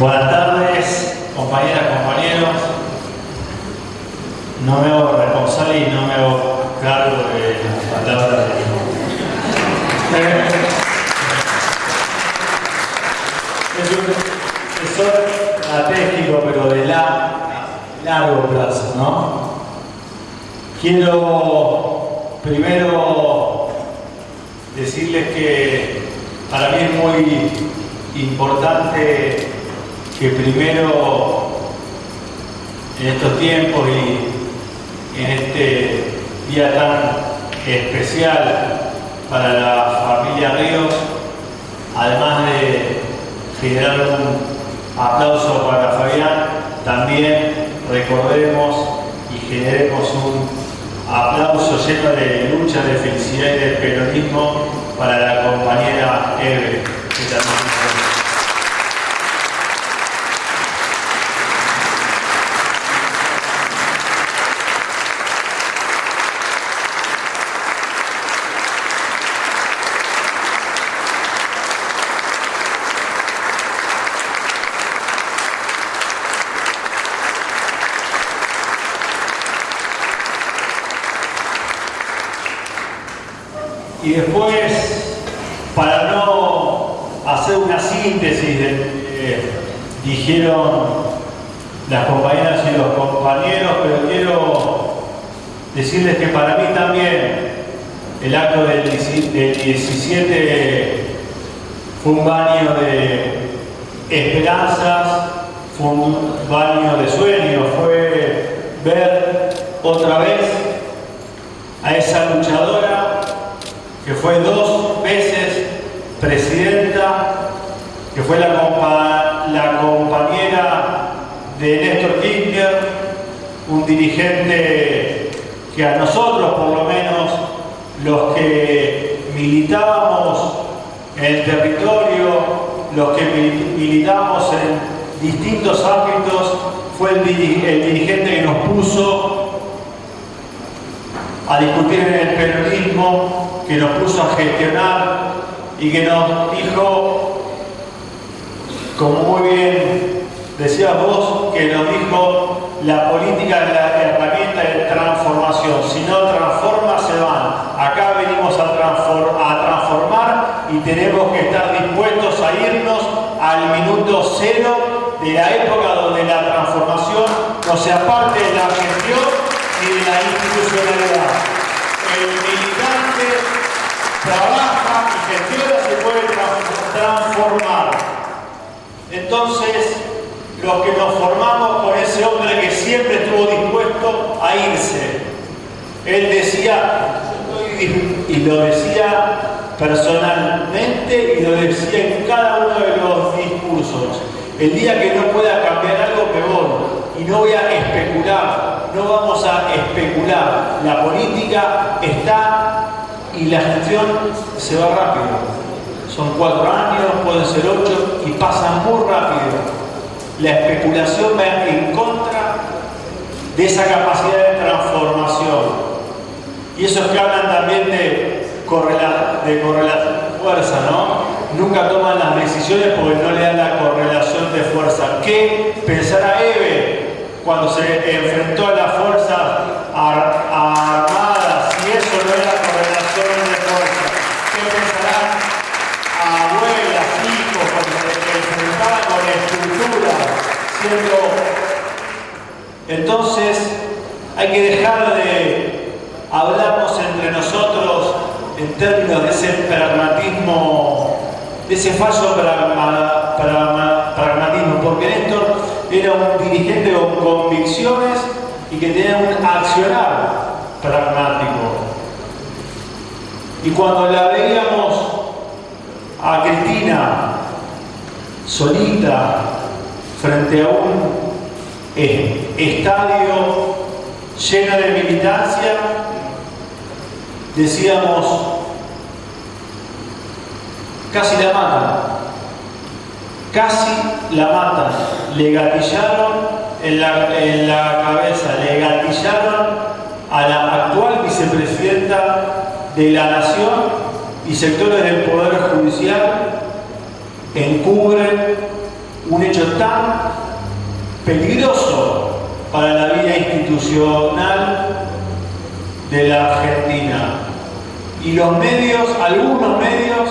Buenas tardes, compañeras, compañeros. No me hago responsable y no me hago cargo de las palabras de Es un estratégico, pero de largo plazo, ¿no? Quiero primero decirles que para mí es muy importante que primero en estos tiempos y en este día tan especial para la familia Ríos, además de generar un aplauso para Fabián, también recordemos y generemos un aplauso lleno de lucha, de felicidad y de peronismo para la compañera Eve, después, para no hacer una síntesis de eh, dijeron las compañeras y los compañeros, pero quiero decirles que para mí también el acto del 17 fue un baño de esperanzas, fue un baño de sueños, fue ver otra vez a esa luchadora que fue dos veces presidenta, que fue la, la compañera de Néstor Kirchner, un dirigente que a nosotros, por lo menos, los que militábamos en el territorio, los que militamos en distintos ámbitos, fue el, dirigente que nos puso a discutir en el peronismo, que nos puso a gestionar y que nos dijo, como muy bien decías vos, que nos dijo la política es la de transformación. Si no transforma, se van. Acá venimos a, a transformar y tenemos que estar dispuestos a irnos al minuto cero de la época donde la transformación no sea parte de la gestión y de la institucionalidad. El militante trabaja y gestiona, se puede transformar. Entonces, los que nos formamos con ese hombre que siempre estuvo dispuesto a irse. Él decía, y lo decía personalmente y lo decía en cada uno de los discursos. El día que no pueda cambiar algo, voy. Y no voy a especular, no vamos a especular. La política está y la gestión se va rápido. Son cuatro años, pueden ser ocho y pasan muy rápido. La especulación va en contra de esa capacidad de transformación. Y esos que hablan también de correlación de fuerza, ¿no? Nunca toman las decisiones porque no le dan la correlación de fuerza. ¿Qué pensará Eve cuando se enfrentó a las fuerzas armadas si eso no era correlación de fuerza? ¿Qué pensarán abuelas, hijos cuando se enfrentaban con estructuras siendo... Entonces hay que dejar de hablarnos entre nosotros en términos de ese pragmatismo, de ese falso pragmatismo, porque Néstor era un dirigente con convicciones y que tenía un accionar pragmático. Y cuando la veíamos a Cristina solita frente a un estadio lleno de militancia, decíamos, casi la matan, casi la matan, le gatillaron en la, en la cabeza, le gatillaron a la actual vicepresidenta de la Nación y sectores del Poder Judicial encubren un hecho tan peligroso para la vida institucional de la Argentina. Y los medios, algunos medios,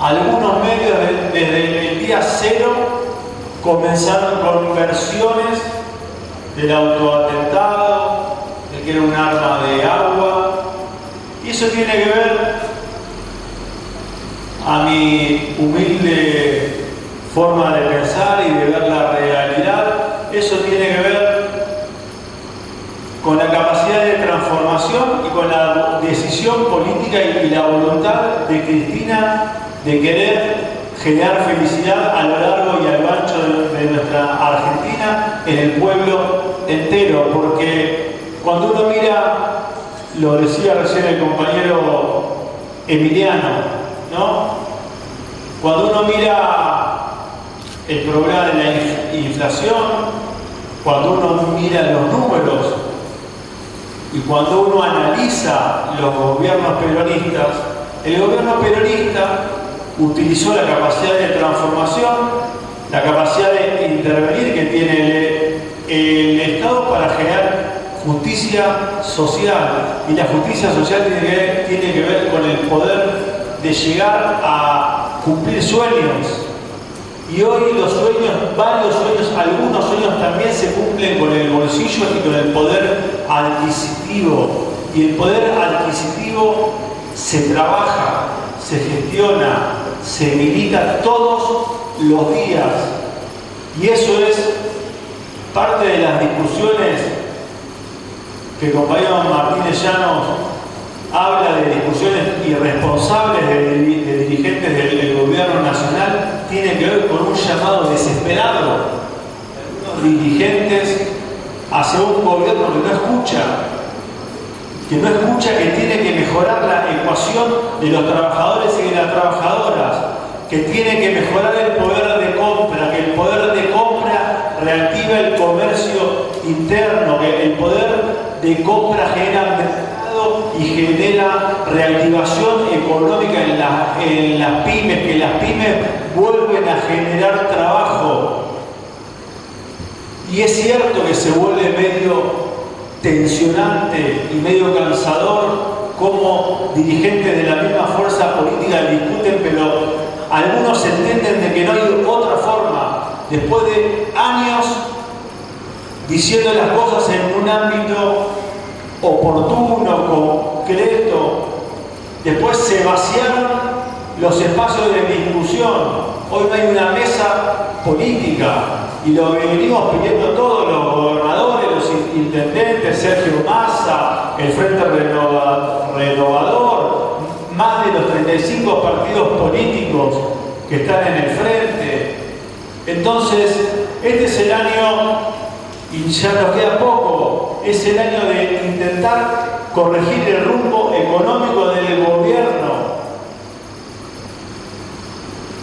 algunos medios desde el día cero comenzaron con versiones del autoatentado, de que era un arma de agua. Y eso tiene que ver, a mi humilde forma de pensar y de ver la realidad, eso tiene que ver con la capacidad de transformación y con la decisión política y la voluntad de Cristina de querer generar felicidad a lo largo y a lo ancho de, nuestra Argentina, en el pueblo entero, porque cuando uno mira, lo decía recién el compañero Emiliano, ¿no? Cuando uno mira el problema de la inflación, cuando uno mira los números y cuando uno analiza los gobiernos peronistas, el gobierno peronista utilizó la capacidad de transformación, la capacidad de intervenir que tiene el, Estado para generar justicia social. Y la justicia social tiene que, ver con el poder de llegar a cumplir sueños. Y hoy los sueños, varios sueños, algunos sueños también se cumplen con el bolsillo y con el poder adquisitivo. Y el poder adquisitivo se trabaja, se gestiona, se milita todos los días. Y eso es parte de las discusiones que el compañero Martínez Llanos habla de discusiones irresponsables de, dirigentes del, tiene que ver con un llamado desesperado de dirigentes hacia un gobierno que no escucha, que no escucha que tiene que mejorar la ecuación de los trabajadores y de las trabajadoras, que tiene que mejorar el poder de compra, que el poder de compra reactiva el comercio interno, que el poder de compra genera y genera reactivación económica en, en las pymes, que las pymes vuelven a generar trabajo. Y es cierto que se vuelve medio tensionante y medio cansador como dirigentes de la misma fuerza política discuten, pero algunos entienden de que no hay otra forma, después de años diciendo las cosas en un ámbito oportuno, concreto, después se vaciaron los espacios de discusión. Hoy no hay una mesa política, y lo venimos pidiendo todos los gobernadores, los intendentes, Sergio Massa, el Frente Renovador, más de los 35 partidos políticos que están en el frente. Entonces, este es el año, y ya nos queda poco, es el año de intentar corregir el rumbo económico del gobierno.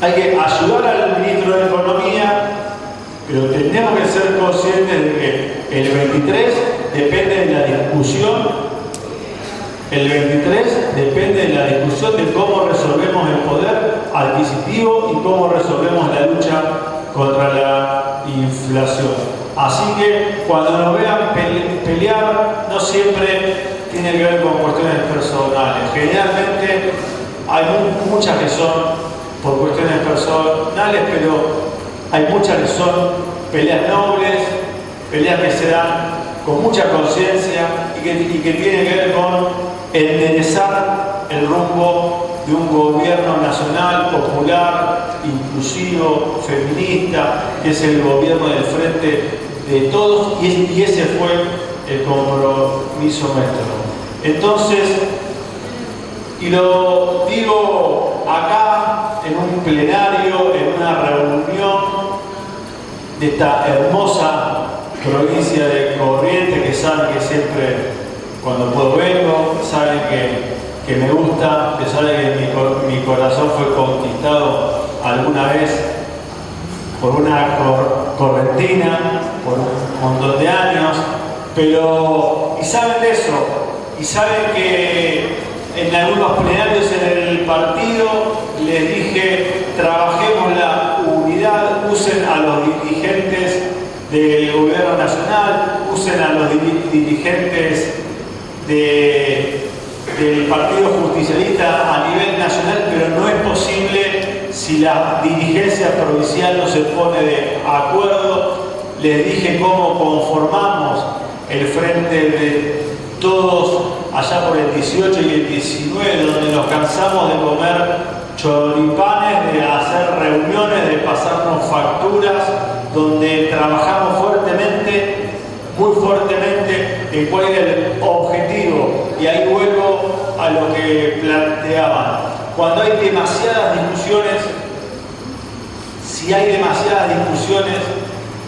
Hay que ayudar al ministro de Economía pero tenemos que ser conscientes de que el 23 depende de la discusión, el 23 depende de la discusión de cómo resolvemos el poder adquisitivo y cómo resolvemos Así que cuando nos vean pelear, no siempre tiene que ver con cuestiones personales. Generalmente hay muchas que son por cuestiones personales, pero hay muchas que son peleas nobles, peleas que se dan con mucha conciencia y que, tienen que ver con enderezar el rumbo de un gobierno nacional, popular, inclusivo, feminista, que es el gobierno del frente de todos y, ese fue el compromiso nuestro. Entonces, y lo digo acá en un plenario, en una reunión de esta hermosa provincia de Corrientes que saben que siempre cuando puedo vengo, saben que, que me gusta, a pesar que mi, corazón fue conquistado alguna vez por una correntina, por un montón de años, pero, y saben de eso, y saben que en algunos plenarios en el partido les dije, trabajemos la unidad, usen a los dirigentes del gobierno nacional, usen a los dirigentes de del Partido Justicialista a nivel nacional, pero no es posible si la dirigencia provincial no se pone de acuerdo. Les dije cómo conformamos el frente de todos allá por el 18 y el 19, donde nos cansamos de comer choripanes, de hacer reuniones, de pasarnos facturas, donde trabajamos fuertemente, muy fuertemente, en cuál era el objetivo. Y ahí vuelvo a lo que planteaban. Cuando hay demasiadas discusiones, si hay demasiadas discusiones,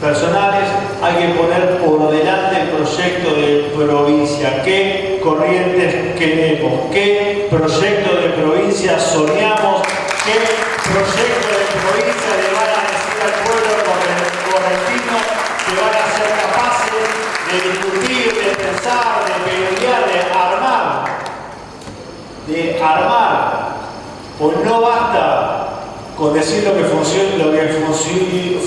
personales, hay que poner por delante el proyecto de provincia. ¿Qué corrientes queremos? ¿Qué proyecto de provincia soñamos? ¿Qué proyecto de provincia le van a decir al pueblo correntino que van a capaces de discutir, de pensar, de pelear, de armar? De armar. Pues no basta con decir lo que funciona, lo que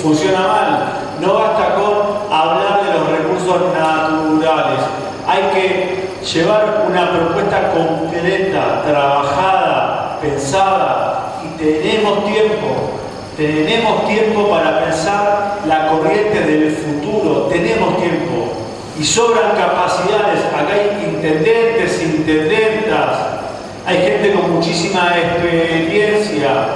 funciona mal. No basta con hablar de los recursos naturales. Hay que llevar una propuesta concreta, trabajada, pensada, y tenemos tiempo. Tenemos tiempo para pensar la corriente del futuro, tenemos tiempo. Y sobran capacidades. Acá hay intendentes, intendentas, hay gente con muchísima experiencia,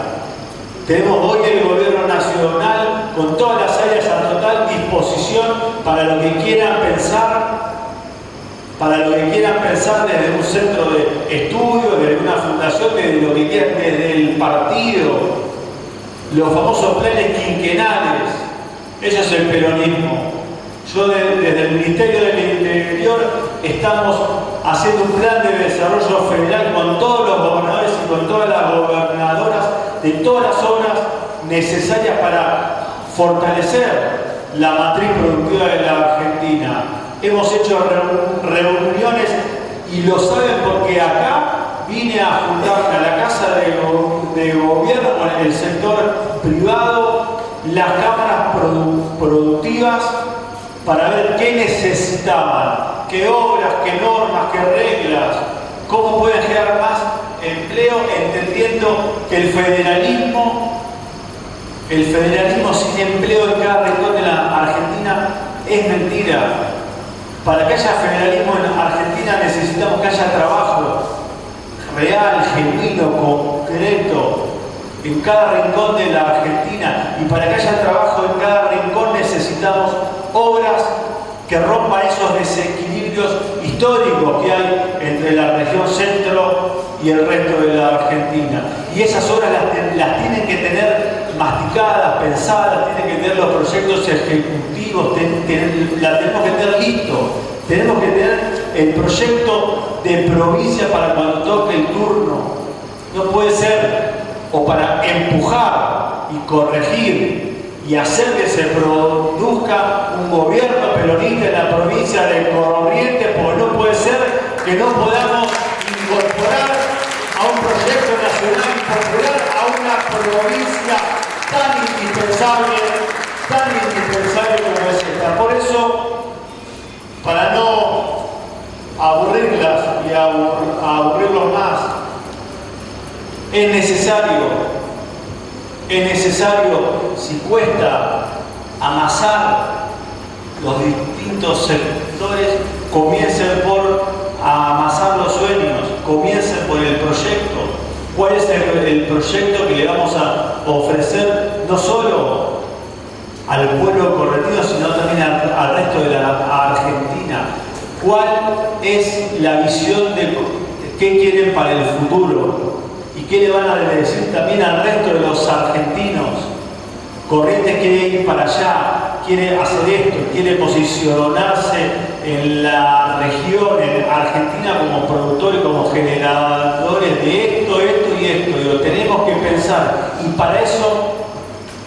tenemos hoy el gobierno nacional con todas las áreas a total disposición para lo que quieran pensar, para lo que quieran pensar desde un centro de estudio, desde una fundación, desde lo que quieran, desde el partido, los famosos planes quinquenales, eso es el peronismo. Yo desde el Ministerio del Interior estamos haciendo un plan de desarrollo federal con todos los gobernadores y con todas las gobernadoras de todas las obras necesarias para fortalecer la matriz productiva de la Argentina. Hemos hecho reuniones y lo saben porque acá vine a juntarme a la Casa de, Gobierno con el sector privado, las cámaras productivas, para ver qué necesitaban, qué obras, qué normas, qué reglas, cómo pueden generar más empleo, entendiendo que el federalismo, el federalismo sin empleo en cada rincón de la Argentina es mentira. Para que haya federalismo en Argentina necesitamos que haya trabajo real, genuino, concreto, en cada rincón de la Argentina. Y para que haya trabajo en cada rincón necesitamos obras que rompan esos desequilibrios históricos que hay entre la región centro y el resto de la Argentina. Y esas obras las, tienen que tener masticadas, pensadas, tienen que tener los proyectos ejecutivos, la tenemos que tener listo. Tenemos que tener el proyecto de provincia para cuando toque el turno. No puede ser, o para empujar y corregir y hacer que se produzca un gobierno peronista en la provincia de Corrientes, porque no puede ser que no podamos incorporar a un proyecto nacional y popular a una provincia tan indispensable, tan indispensable como es esta. Por eso, para no aburrirlas y aburrirlos más, es necesario es necesario, si cuesta amasar los distintos sectores, comiencen por amasar los sueños, comiencen por el proyecto. ¿Cuál es el, proyecto que le vamos a ofrecer no solo al pueblo corretido, sino también al, resto de la Argentina? ¿Cuál es la visión de qué quieren para el futuro? ¿Y qué le van a decir también al resto de los argentinos? Corrientes quiere ir para allá, quiere hacer esto, quiere posicionarse en la región, en Argentina, como productores, como generadores de esto, esto y esto. Y lo tenemos que pensar. Y para eso,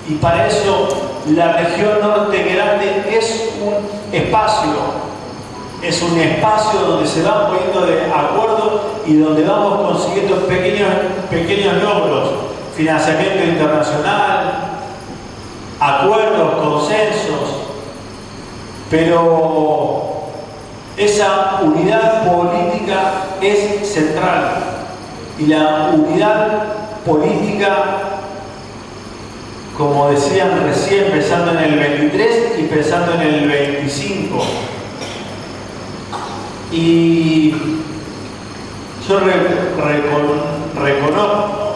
y para eso la región norte grande es un espacio es un espacio donde se van poniendo de acuerdo y donde vamos consiguiendo pequeños, pequeños logros, financiamiento internacional, acuerdos, consensos, pero Esa unidad política es central. Y la unidad política, como decían recién, pensando en el 23 y pensando en el 25. Y yo reconozco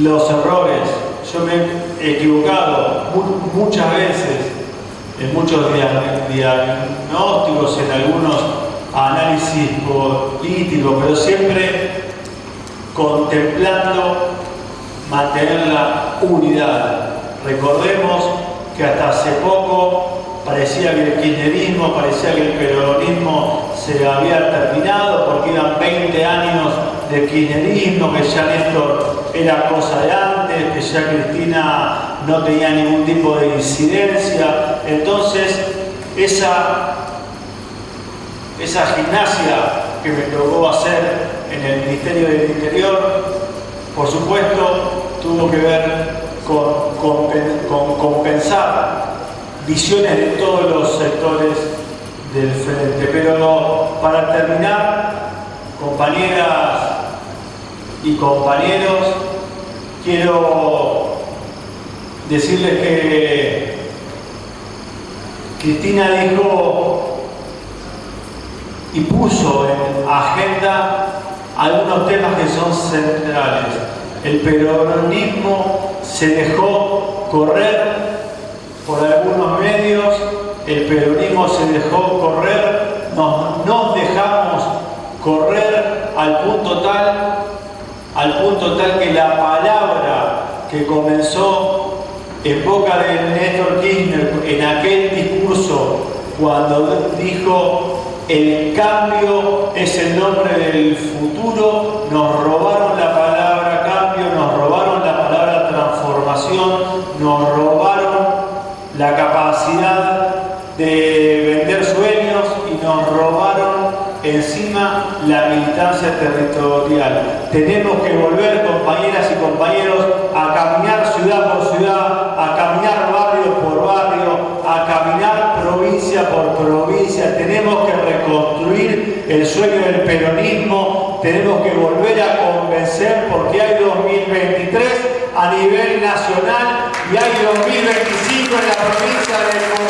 los errores, yo me he equivocado muchas veces en muchos diagnósticos, en algunos análisis políticos, pero siempre contemplando mantener la unidad. Recordemos que hasta hace poco parecía que el kirchnerismo, parecía que el peronismo se había terminado porque iban 20 años de kirchnerismo, que ya Néstor era cosa de antes, que ya Cristina no tenía ningún tipo de incidencia. Entonces, esa, esa gimnasia que me tocó hacer en el Ministerio del Interior, por supuesto, tuvo que ver con, con, compensar visiones de todos los sectores del frente. Pero para terminar, compañeras y compañeros, quiero decirles que Cristina dijo y puso en agenda algunos temas que son centrales. El peronismo se dejó correr por algunos medios, el peronismo se dejó correr, nos, nos dejamos correr al punto tal, al punto tal que la palabra que comenzó en boca de Néstor Kirchner en aquel discurso cuando dijo el cambio es el nombre del futuro, nos robaron la capacidad de vender sueños y nos robaron encima la militancia territorial. Tenemos que volver, compañeras y compañeros, a caminar ciudad por ciudad, a caminar barrio por barrio, a caminar provincia por provincia. Tenemos que reconstruir el sueño del peronismo, tenemos que volver a convencer porque hay 2023 a nivel nacional y hay 2025 en la provincia de